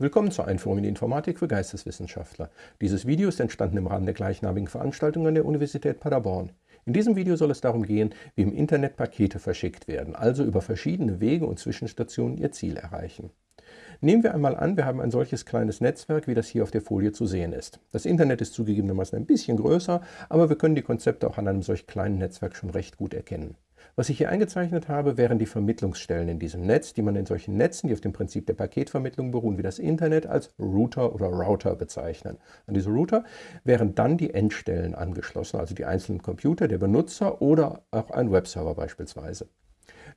Willkommen zur Einführung in die Informatik für Geisteswissenschaftler. Dieses Video ist entstanden im Rahmen der gleichnamigen Veranstaltung an der Universität Paderborn. In diesem Video soll es darum gehen, wie im Internet Pakete verschickt werden, also über verschiedene Wege und Zwischenstationen ihr Ziel erreichen. Nehmen wir einmal an, wir haben ein solches kleines Netzwerk, wie das hier auf der Folie zu sehen ist. Das Internet ist zugegebenermaßen ein bisschen größer, aber wir können die Konzepte auch an einem solch kleinen Netzwerk schon recht gut erkennen. Was ich hier eingezeichnet habe, wären die Vermittlungsstellen in diesem Netz, die man in solchen Netzen, die auf dem Prinzip der Paketvermittlung beruhen, wie das Internet, als Router oder Router bezeichnen. An diese Router wären dann die Endstellen angeschlossen, also die einzelnen Computer, der Benutzer oder auch ein Webserver beispielsweise.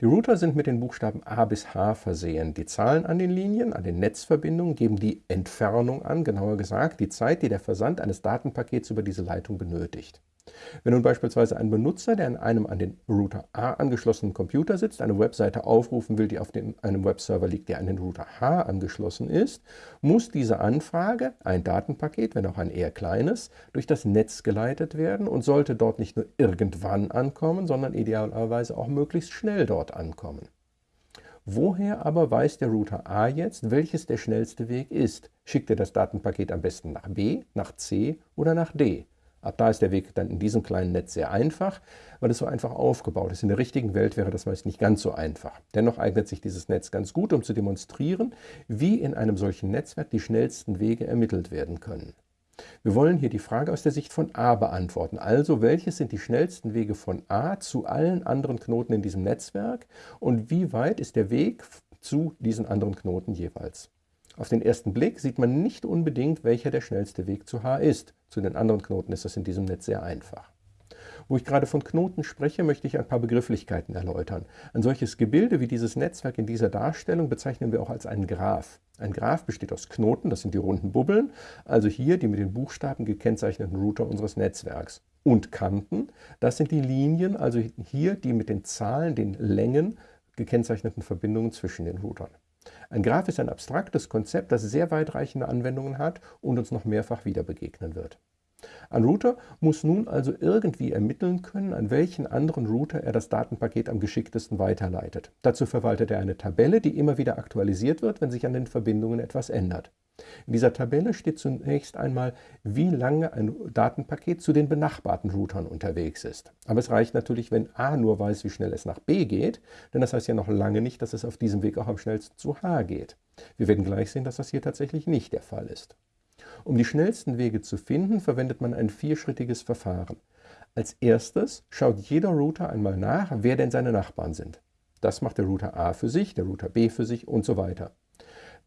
Die Router sind mit den Buchstaben A bis H versehen. Die Zahlen an den Linien, an den Netzverbindungen geben die Entfernung an, genauer gesagt die Zeit, die der Versand eines Datenpakets über diese Leitung benötigt. Wenn nun beispielsweise ein Benutzer, der in einem an den Router A angeschlossenen Computer sitzt, eine Webseite aufrufen will, die auf dem, einem Webserver liegt, der an den Router H angeschlossen ist, muss diese Anfrage, ein Datenpaket, wenn auch ein eher kleines, durch das Netz geleitet werden und sollte dort nicht nur irgendwann ankommen, sondern idealerweise auch möglichst schnell dort ankommen. Woher aber weiß der Router A jetzt, welches der schnellste Weg ist? Schickt er das Datenpaket am besten nach B, nach C oder nach D? Ab da ist der Weg dann in diesem kleinen Netz sehr einfach, weil es so einfach aufgebaut ist. In der richtigen Welt wäre das meist nicht ganz so einfach. Dennoch eignet sich dieses Netz ganz gut, um zu demonstrieren, wie in einem solchen Netzwerk die schnellsten Wege ermittelt werden können. Wir wollen hier die Frage aus der Sicht von A beantworten. Also, welches sind die schnellsten Wege von A zu allen anderen Knoten in diesem Netzwerk und wie weit ist der Weg zu diesen anderen Knoten jeweils? Auf den ersten Blick sieht man nicht unbedingt, welcher der schnellste Weg zu H ist. Zu den anderen Knoten ist das in diesem Netz sehr einfach. Wo ich gerade von Knoten spreche, möchte ich ein paar Begrifflichkeiten erläutern. Ein solches Gebilde wie dieses Netzwerk in dieser Darstellung bezeichnen wir auch als einen Graph. Ein Graph besteht aus Knoten, das sind die runden Bubbeln, also hier die mit den Buchstaben gekennzeichneten Router unseres Netzwerks. Und Kanten, das sind die Linien, also hier die mit den Zahlen, den Längen gekennzeichneten Verbindungen zwischen den Routern. Ein Graph ist ein abstraktes Konzept, das sehr weitreichende Anwendungen hat und uns noch mehrfach wieder begegnen wird. Ein Router muss nun also irgendwie ermitteln können, an welchen anderen Router er das Datenpaket am geschicktesten weiterleitet. Dazu verwaltet er eine Tabelle, die immer wieder aktualisiert wird, wenn sich an den Verbindungen etwas ändert. In dieser Tabelle steht zunächst einmal, wie lange ein Datenpaket zu den benachbarten Routern unterwegs ist. Aber es reicht natürlich, wenn A nur weiß, wie schnell es nach B geht, denn das heißt ja noch lange nicht, dass es auf diesem Weg auch am schnellsten zu H geht. Wir werden gleich sehen, dass das hier tatsächlich nicht der Fall ist. Um die schnellsten Wege zu finden, verwendet man ein vierschrittiges Verfahren. Als erstes schaut jeder Router einmal nach, wer denn seine Nachbarn sind. Das macht der Router A für sich, der Router B für sich und so weiter.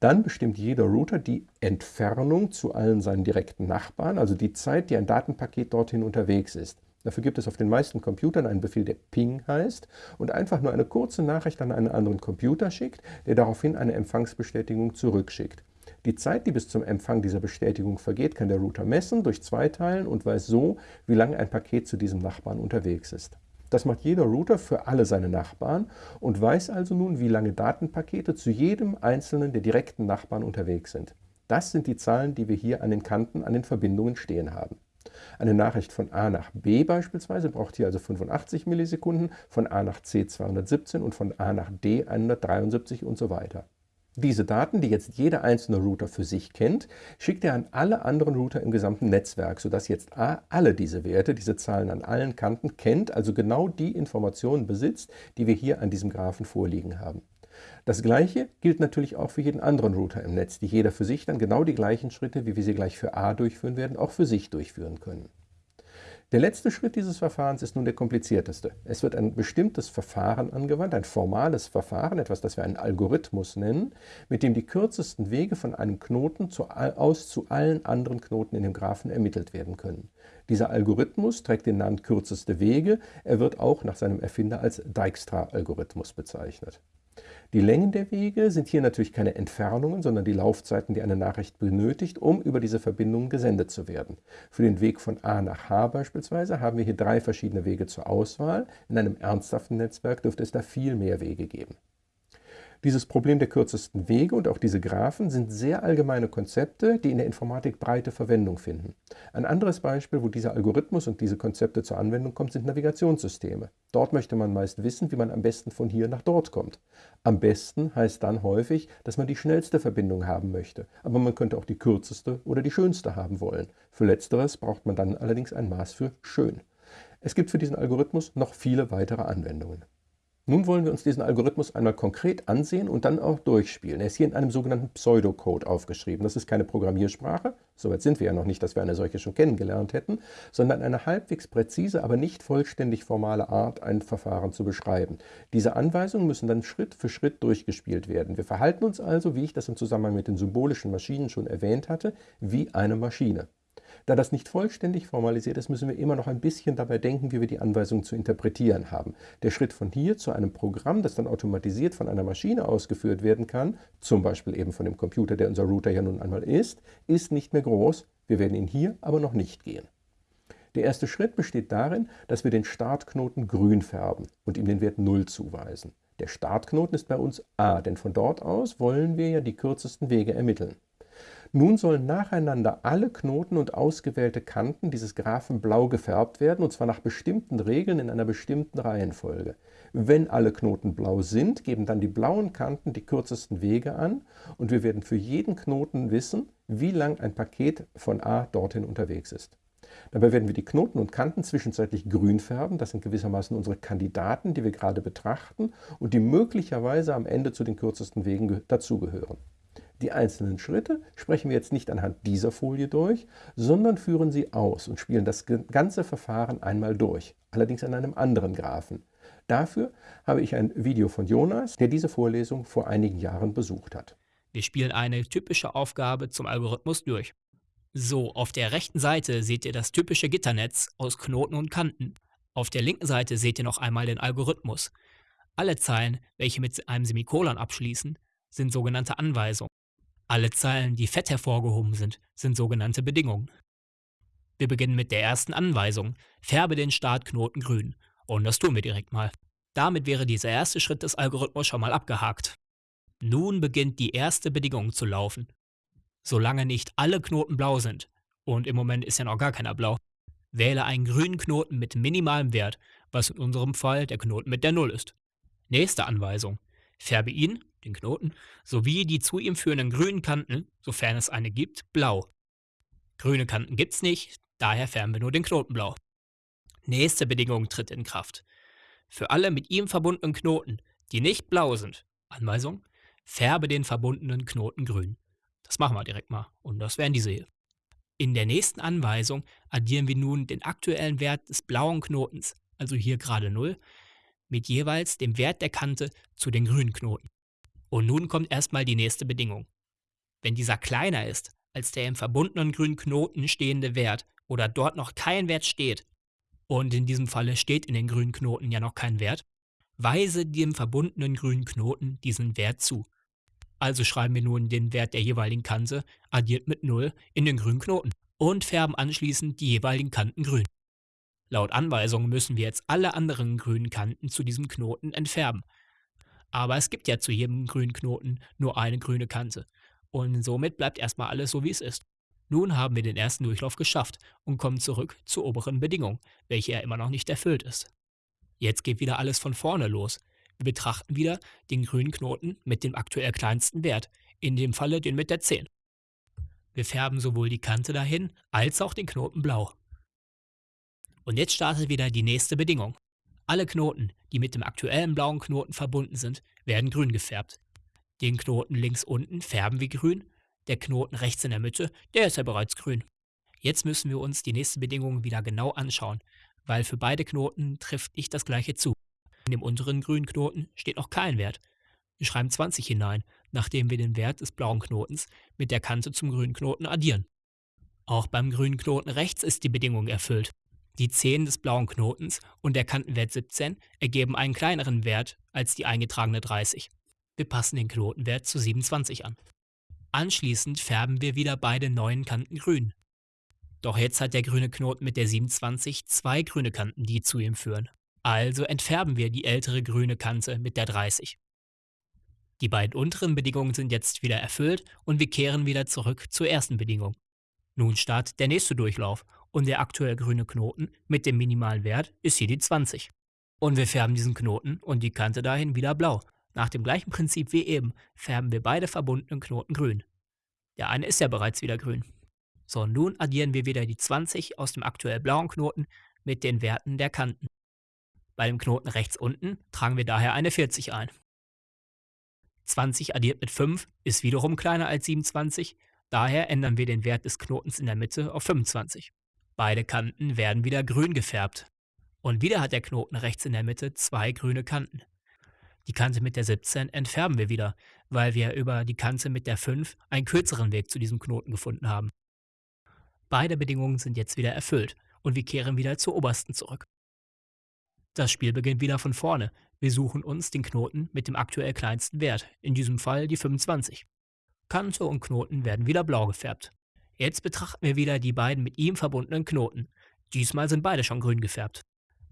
Dann bestimmt jeder Router die Entfernung zu allen seinen direkten Nachbarn, also die Zeit, die ein Datenpaket dorthin unterwegs ist. Dafür gibt es auf den meisten Computern einen Befehl, der Ping heißt und einfach nur eine kurze Nachricht an einen anderen Computer schickt, der daraufhin eine Empfangsbestätigung zurückschickt. Die Zeit, die bis zum Empfang dieser Bestätigung vergeht, kann der Router messen, durch zwei teilen und weiß so, wie lange ein Paket zu diesem Nachbarn unterwegs ist. Das macht jeder Router für alle seine Nachbarn und weiß also nun, wie lange Datenpakete zu jedem einzelnen der direkten Nachbarn unterwegs sind. Das sind die Zahlen, die wir hier an den Kanten, an den Verbindungen stehen haben. Eine Nachricht von A nach B beispielsweise braucht hier also 85 Millisekunden, von A nach C 217 und von A nach D 173 und so weiter. Diese Daten, die jetzt jeder einzelne Router für sich kennt, schickt er an alle anderen Router im gesamten Netzwerk, sodass jetzt A alle diese Werte, diese Zahlen an allen Kanten kennt, also genau die Informationen besitzt, die wir hier an diesem Graphen vorliegen haben. Das gleiche gilt natürlich auch für jeden anderen Router im Netz, die jeder für sich dann genau die gleichen Schritte, wie wir sie gleich für A durchführen werden, auch für sich durchführen können. Der letzte Schritt dieses Verfahrens ist nun der komplizierteste. Es wird ein bestimmtes Verfahren angewandt, ein formales Verfahren, etwas, das wir einen Algorithmus nennen, mit dem die kürzesten Wege von einem Knoten zu, aus zu allen anderen Knoten in dem Graphen ermittelt werden können. Dieser Algorithmus trägt den Namen kürzeste Wege. Er wird auch nach seinem Erfinder als Dijkstra-Algorithmus bezeichnet. Die Längen der Wege sind hier natürlich keine Entfernungen, sondern die Laufzeiten, die eine Nachricht benötigt, um über diese Verbindungen gesendet zu werden. Für den Weg von A nach H beispielsweise haben wir hier drei verschiedene Wege zur Auswahl. In einem ernsthaften Netzwerk dürfte es da viel mehr Wege geben. Dieses Problem der kürzesten Wege und auch diese Graphen sind sehr allgemeine Konzepte, die in der Informatik breite Verwendung finden. Ein anderes Beispiel, wo dieser Algorithmus und diese Konzepte zur Anwendung kommen, sind Navigationssysteme. Dort möchte man meist wissen, wie man am besten von hier nach dort kommt. Am besten heißt dann häufig, dass man die schnellste Verbindung haben möchte, aber man könnte auch die kürzeste oder die schönste haben wollen. Für letzteres braucht man dann allerdings ein Maß für schön. Es gibt für diesen Algorithmus noch viele weitere Anwendungen. Nun wollen wir uns diesen Algorithmus einmal konkret ansehen und dann auch durchspielen. Er ist hier in einem sogenannten Pseudocode aufgeschrieben. Das ist keine Programmiersprache, soweit sind wir ja noch nicht, dass wir eine solche schon kennengelernt hätten, sondern eine halbwegs präzise, aber nicht vollständig formale Art, ein Verfahren zu beschreiben. Diese Anweisungen müssen dann Schritt für Schritt durchgespielt werden. Wir verhalten uns also, wie ich das im Zusammenhang mit den symbolischen Maschinen schon erwähnt hatte, wie eine Maschine. Da das nicht vollständig formalisiert ist, müssen wir immer noch ein bisschen dabei denken, wie wir die Anweisung zu interpretieren haben. Der Schritt von hier zu einem Programm, das dann automatisiert von einer Maschine ausgeführt werden kann, zum Beispiel eben von dem Computer, der unser Router ja nun einmal ist, ist nicht mehr groß. Wir werden ihn hier aber noch nicht gehen. Der erste Schritt besteht darin, dass wir den Startknoten grün färben und ihm den Wert 0 zuweisen. Der Startknoten ist bei uns a, denn von dort aus wollen wir ja die kürzesten Wege ermitteln. Nun sollen nacheinander alle Knoten und ausgewählte Kanten dieses Graphen blau gefärbt werden, und zwar nach bestimmten Regeln in einer bestimmten Reihenfolge. Wenn alle Knoten blau sind, geben dann die blauen Kanten die kürzesten Wege an und wir werden für jeden Knoten wissen, wie lang ein Paket von A dorthin unterwegs ist. Dabei werden wir die Knoten und Kanten zwischenzeitlich grün färben. Das sind gewissermaßen unsere Kandidaten, die wir gerade betrachten und die möglicherweise am Ende zu den kürzesten Wegen dazugehören. Die einzelnen Schritte sprechen wir jetzt nicht anhand dieser Folie durch, sondern führen sie aus und spielen das ganze Verfahren einmal durch, allerdings an einem anderen Graphen. Dafür habe ich ein Video von Jonas, der diese Vorlesung vor einigen Jahren besucht hat. Wir spielen eine typische Aufgabe zum Algorithmus durch. So, auf der rechten Seite seht ihr das typische Gitternetz aus Knoten und Kanten. Auf der linken Seite seht ihr noch einmal den Algorithmus. Alle Zeilen, welche mit einem Semikolon abschließen, sind sogenannte Anweisungen. Alle Zeilen, die fett hervorgehoben sind, sind sogenannte Bedingungen. Wir beginnen mit der ersten Anweisung. Färbe den Startknoten grün. Und das tun wir direkt mal. Damit wäre dieser erste Schritt des Algorithmus schon mal abgehakt. Nun beginnt die erste Bedingung zu laufen. Solange nicht alle Knoten blau sind, und im Moment ist ja noch gar keiner blau, wähle einen grünen Knoten mit minimalem Wert, was in unserem Fall der Knoten mit der 0 ist. Nächste Anweisung. Färbe ihn, den Knoten, sowie die zu ihm führenden grünen Kanten, sofern es eine gibt, blau. Grüne Kanten gibt's nicht, daher färben wir nur den Knoten blau. Nächste Bedingung tritt in Kraft. Für alle mit ihm verbundenen Knoten, die nicht blau sind, Anweisung, färbe den verbundenen Knoten grün. Das machen wir direkt mal und das wären diese hier. In der nächsten Anweisung addieren wir nun den aktuellen Wert des blauen Knotens, also hier gerade 0, mit jeweils dem Wert der Kante zu den grünen Knoten. Und nun kommt erstmal die nächste Bedingung. Wenn dieser kleiner ist als der im verbundenen grünen Knoten stehende Wert oder dort noch kein Wert steht, und in diesem Falle steht in den grünen Knoten ja noch kein Wert, weise dem verbundenen grünen Knoten diesen Wert zu. Also schreiben wir nun den Wert der jeweiligen Kante addiert mit 0 in den grünen Knoten und färben anschließend die jeweiligen Kanten grün. Laut Anweisung müssen wir jetzt alle anderen grünen Kanten zu diesem Knoten entfärben. Aber es gibt ja zu jedem grünen Knoten nur eine grüne Kante. Und somit bleibt erstmal alles so, wie es ist. Nun haben wir den ersten Durchlauf geschafft und kommen zurück zur oberen Bedingung, welche ja immer noch nicht erfüllt ist. Jetzt geht wieder alles von vorne los. Wir betrachten wieder den grünen Knoten mit dem aktuell kleinsten Wert, in dem Falle den mit der 10. Wir färben sowohl die Kante dahin als auch den Knoten blau. Und jetzt startet wieder die nächste Bedingung. Alle Knoten, die mit dem aktuellen blauen Knoten verbunden sind, werden grün gefärbt. Den Knoten links unten färben wir grün, der Knoten rechts in der Mitte, der ist ja bereits grün. Jetzt müssen wir uns die nächste Bedingung wieder genau anschauen, weil für beide Knoten trifft nicht das gleiche zu. In dem unteren grünen Knoten steht noch kein Wert. Wir schreiben 20 hinein, nachdem wir den Wert des blauen Knotens mit der Kante zum grünen Knoten addieren. Auch beim grünen Knoten rechts ist die Bedingung erfüllt. Die 10 des blauen Knotens und der Kantenwert 17 ergeben einen kleineren Wert als die eingetragene 30. Wir passen den Knotenwert zu 27 an. Anschließend färben wir wieder beide neuen Kanten grün. Doch jetzt hat der grüne Knoten mit der 27 zwei grüne Kanten, die zu ihm führen. Also entfärben wir die ältere grüne Kante mit der 30. Die beiden unteren Bedingungen sind jetzt wieder erfüllt und wir kehren wieder zurück zur ersten Bedingung. Nun startet der nächste Durchlauf und der aktuell grüne Knoten mit dem minimalen Wert ist hier die 20. Und wir färben diesen Knoten und die Kante dahin wieder blau. Nach dem gleichen Prinzip wie eben färben wir beide verbundenen Knoten grün. Der eine ist ja bereits wieder grün. So, nun addieren wir wieder die 20 aus dem aktuell blauen Knoten mit den Werten der Kanten. Bei dem Knoten rechts unten tragen wir daher eine 40 ein. 20 addiert mit 5 ist wiederum kleiner als 27, daher ändern wir den Wert des Knotens in der Mitte auf 25. Beide Kanten werden wieder grün gefärbt. Und wieder hat der Knoten rechts in der Mitte zwei grüne Kanten. Die Kante mit der 17 entfärben wir wieder, weil wir über die Kante mit der 5 einen kürzeren Weg zu diesem Knoten gefunden haben. Beide Bedingungen sind jetzt wieder erfüllt und wir kehren wieder zur obersten zurück. Das Spiel beginnt wieder von vorne. Wir suchen uns den Knoten mit dem aktuell kleinsten Wert, in diesem Fall die 25. Kante und Knoten werden wieder blau gefärbt. Jetzt betrachten wir wieder die beiden mit ihm verbundenen Knoten. Diesmal sind beide schon grün gefärbt.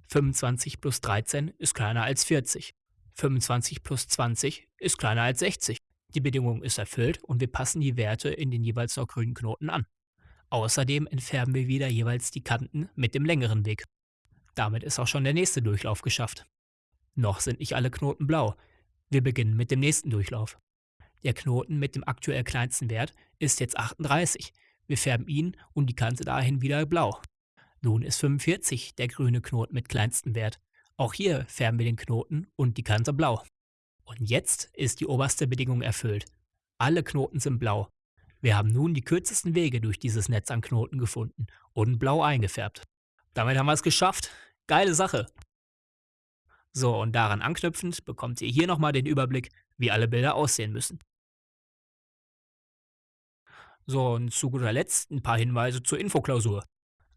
25 plus 13 ist kleiner als 40. 25 plus 20 ist kleiner als 60. Die Bedingung ist erfüllt und wir passen die Werte in den jeweils noch grünen Knoten an. Außerdem entfärben wir wieder jeweils die Kanten mit dem längeren Weg. Damit ist auch schon der nächste Durchlauf geschafft. Noch sind nicht alle Knoten blau. Wir beginnen mit dem nächsten Durchlauf. Der Knoten mit dem aktuell kleinsten Wert ist jetzt 38. Wir färben ihn und die Kante dahin wieder blau. Nun ist 45 der grüne Knoten mit kleinstem Wert. Auch hier färben wir den Knoten und die Kante blau. Und jetzt ist die oberste Bedingung erfüllt. Alle Knoten sind blau. Wir haben nun die kürzesten Wege durch dieses Netz an Knoten gefunden und blau eingefärbt. Damit haben wir es geschafft. Geile Sache. So, und daran anknüpfend bekommt ihr hier nochmal den Überblick, wie alle Bilder aussehen müssen. So, und zu guter Letzt ein paar Hinweise zur Infoklausur.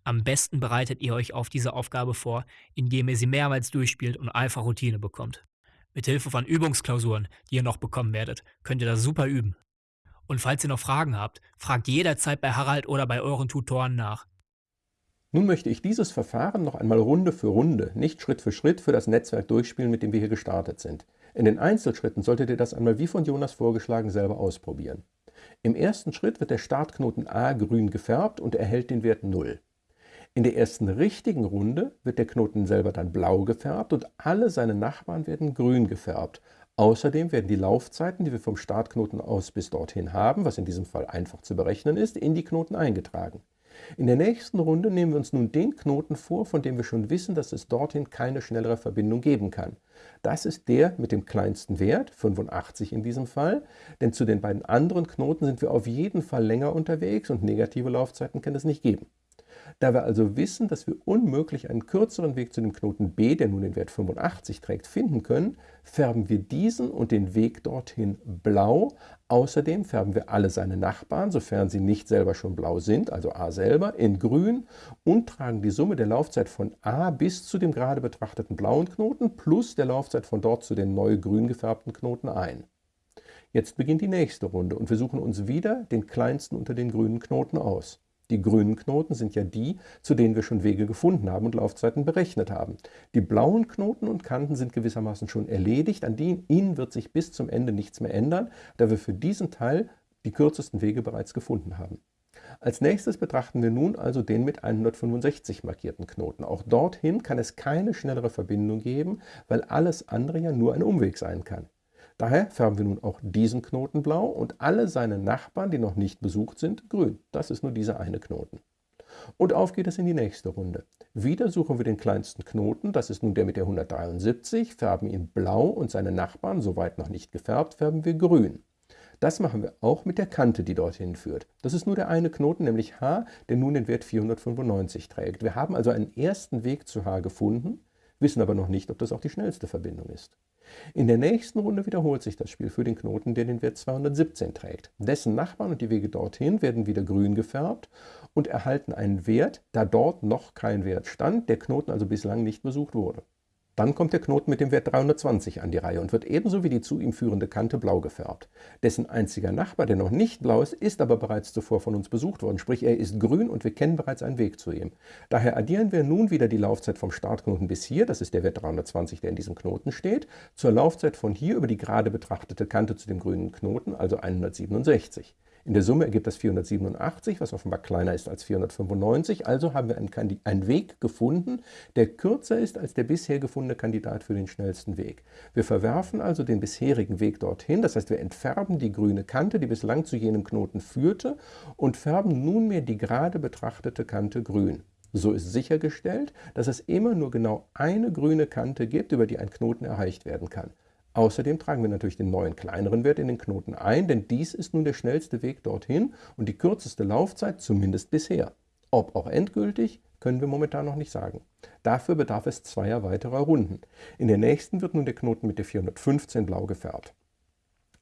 Am besten bereitet ihr euch auf diese Aufgabe vor, indem ihr sie mehrmals durchspielt und einfach Routine bekommt. Mit Hilfe von Übungsklausuren, die ihr noch bekommen werdet, könnt ihr das super üben. Und falls ihr noch Fragen habt, fragt jederzeit bei Harald oder bei euren Tutoren nach. Nun möchte ich dieses Verfahren noch einmal Runde für Runde, nicht Schritt für Schritt für das Netzwerk durchspielen, mit dem wir hier gestartet sind. In den Einzelschritten solltet ihr das einmal wie von Jonas vorgeschlagen selber ausprobieren. Im ersten Schritt wird der Startknoten A grün gefärbt und erhält den Wert 0. In der ersten richtigen Runde wird der Knoten selber dann blau gefärbt und alle seine Nachbarn werden grün gefärbt. Außerdem werden die Laufzeiten, die wir vom Startknoten aus bis dorthin haben, was in diesem Fall einfach zu berechnen ist, in die Knoten eingetragen. In der nächsten Runde nehmen wir uns nun den Knoten vor, von dem wir schon wissen, dass es dorthin keine schnellere Verbindung geben kann. Das ist der mit dem kleinsten Wert, 85 in diesem Fall, denn zu den beiden anderen Knoten sind wir auf jeden Fall länger unterwegs und negative Laufzeiten kann es nicht geben. Da wir also wissen, dass wir unmöglich einen kürzeren Weg zu dem Knoten b, der nun den Wert 85 trägt, finden können, färben wir diesen und den Weg dorthin blau. Außerdem färben wir alle seine Nachbarn, sofern sie nicht selber schon blau sind, also a selber, in grün und tragen die Summe der Laufzeit von a bis zu dem gerade betrachteten blauen Knoten plus der Laufzeit von dort zu den neu grün gefärbten Knoten ein. Jetzt beginnt die nächste Runde und wir suchen uns wieder den kleinsten unter den grünen Knoten aus. Die grünen Knoten sind ja die, zu denen wir schon Wege gefunden haben und Laufzeiten berechnet haben. Die blauen Knoten und Kanten sind gewissermaßen schon erledigt, an ihnen wird sich bis zum Ende nichts mehr ändern, da wir für diesen Teil die kürzesten Wege bereits gefunden haben. Als nächstes betrachten wir nun also den mit 165 markierten Knoten. Auch dorthin kann es keine schnellere Verbindung geben, weil alles andere ja nur ein Umweg sein kann. Daher färben wir nun auch diesen Knoten blau und alle seine Nachbarn, die noch nicht besucht sind, grün. Das ist nur dieser eine Knoten. Und auf geht es in die nächste Runde. Wieder suchen wir den kleinsten Knoten, das ist nun der mit der 173, färben ihn blau und seine Nachbarn, soweit noch nicht gefärbt, färben wir grün. Das machen wir auch mit der Kante, die dorthin führt. Das ist nur der eine Knoten, nämlich H, der nun den Wert 495 trägt. Wir haben also einen ersten Weg zu H gefunden, wissen aber noch nicht, ob das auch die schnellste Verbindung ist. In der nächsten Runde wiederholt sich das Spiel für den Knoten, der den Wert 217 trägt. Dessen Nachbarn und die Wege dorthin werden wieder grün gefärbt und erhalten einen Wert, da dort noch kein Wert stand, der Knoten also bislang nicht besucht wurde. Dann kommt der Knoten mit dem Wert 320 an die Reihe und wird ebenso wie die zu ihm führende Kante blau gefärbt. Dessen einziger Nachbar, der noch nicht blau ist, ist aber bereits zuvor von uns besucht worden, sprich er ist grün und wir kennen bereits einen Weg zu ihm. Daher addieren wir nun wieder die Laufzeit vom Startknoten bis hier, das ist der Wert 320, der in diesem Knoten steht, zur Laufzeit von hier über die gerade betrachtete Kante zu dem grünen Knoten, also 167. In der Summe ergibt das 487, was offenbar kleiner ist als 495. Also haben wir einen, einen, Weg gefunden, der kürzer ist als der bisher gefundene Kandidat für den schnellsten Weg. Wir verwerfen also den bisherigen Weg dorthin, das heißt wir entfärben die grüne Kante, die bislang zu jenem Knoten führte und färben nunmehr die gerade betrachtete Kante grün. So ist sichergestellt, dass es immer nur genau eine grüne Kante gibt, über die ein Knoten erreicht werden kann. Außerdem tragen wir natürlich den neuen kleineren Wert in den Knoten ein, denn dies ist nun der schnellste Weg dorthin und die kürzeste Laufzeit, zumindest bisher. Ob auch endgültig, können wir momentan noch nicht sagen. Dafür bedarf es zweier weiterer Runden. In der nächsten wird nun der Knoten mit der 415 blau gefärbt.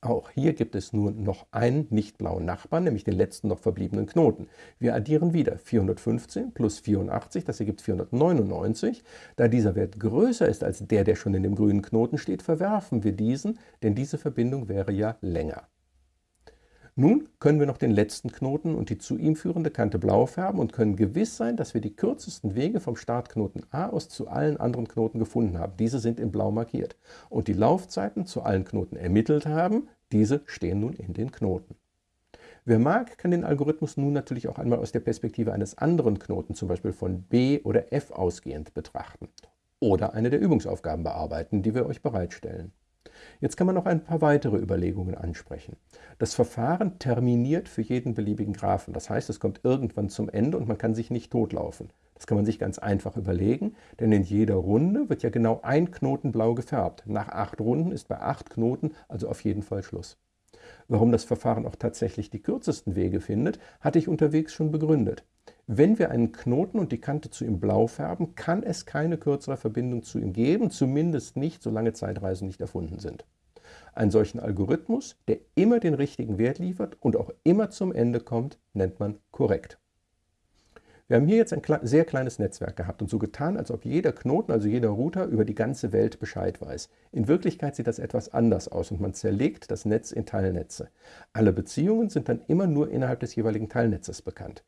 Auch hier gibt es nur noch einen nicht blauen Nachbarn, nämlich den letzten noch verbliebenen Knoten. Wir addieren wieder 415 plus 84, das ergibt 499. Da dieser Wert größer ist als der, der schon in dem grünen Knoten steht, verwerfen wir diesen, denn diese Verbindung wäre ja länger. Nun können wir noch den letzten Knoten und die zu ihm führende Kante blau färben und können gewiss sein, dass wir die kürzesten Wege vom Startknoten A aus zu allen anderen Knoten gefunden haben. Diese sind in blau markiert. Und die Laufzeiten zu allen Knoten ermittelt haben, diese stehen nun in den Knoten. Wer mag, kann den Algorithmus nun natürlich auch einmal aus der Perspektive eines anderen Knoten, zum Beispiel von B oder F ausgehend betrachten. Oder eine der Übungsaufgaben bearbeiten, die wir euch bereitstellen. Jetzt kann man noch ein paar weitere Überlegungen ansprechen. Das Verfahren terminiert für jeden beliebigen Graphen. Das heißt, es kommt irgendwann zum Ende und man kann sich nicht totlaufen. Das kann man sich ganz einfach überlegen, denn in jeder Runde wird ja genau ein Knoten blau gefärbt. Nach acht Runden ist bei acht Knoten also auf jeden Fall Schluss. Warum das Verfahren auch tatsächlich die kürzesten Wege findet, hatte ich unterwegs schon begründet. Wenn wir einen Knoten und die Kante zu ihm blau färben, kann es keine kürzere Verbindung zu ihm geben, zumindest nicht, solange Zeitreisen nicht erfunden sind. Einen solchen Algorithmus, der immer den richtigen Wert liefert und auch immer zum Ende kommt, nennt man korrekt. Wir haben hier jetzt ein sehr kleines Netzwerk gehabt und so getan, als ob jeder Knoten, also jeder Router, über die ganze Welt Bescheid weiß. In Wirklichkeit sieht das etwas anders aus und man zerlegt das Netz in Teilnetze. Alle Beziehungen sind dann immer nur innerhalb des jeweiligen Teilnetzes bekannt.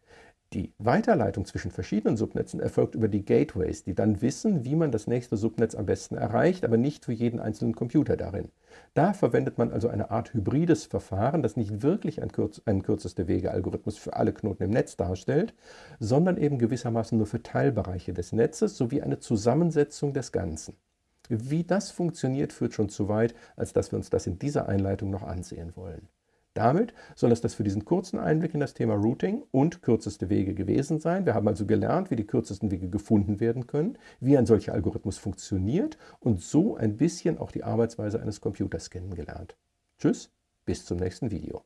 Die Weiterleitung zwischen verschiedenen Subnetzen erfolgt über die Gateways, die dann wissen, wie man das nächste Subnetz am besten erreicht, aber nicht für jeden einzelnen Computer darin. Da verwendet man also eine Art hybrides Verfahren, das nicht wirklich ein, kürz einen kürzeste Wege-Algorithmus für alle Knoten im Netz darstellt, sondern eben gewissermaßen nur für Teilbereiche des Netzes sowie eine Zusammensetzung des Ganzen. Wie das funktioniert, führt schon zu weit, als dass wir uns das in dieser Einleitung noch ansehen wollen. Damit soll es das für diesen kurzen Einblick in das Thema Routing und kürzeste Wege gewesen sein. Wir haben also gelernt, wie die kürzesten Wege gefunden werden können, wie ein solcher Algorithmus funktioniert und so ein bisschen auch die Arbeitsweise eines Computers kennengelernt. Tschüss, bis zum nächsten Video.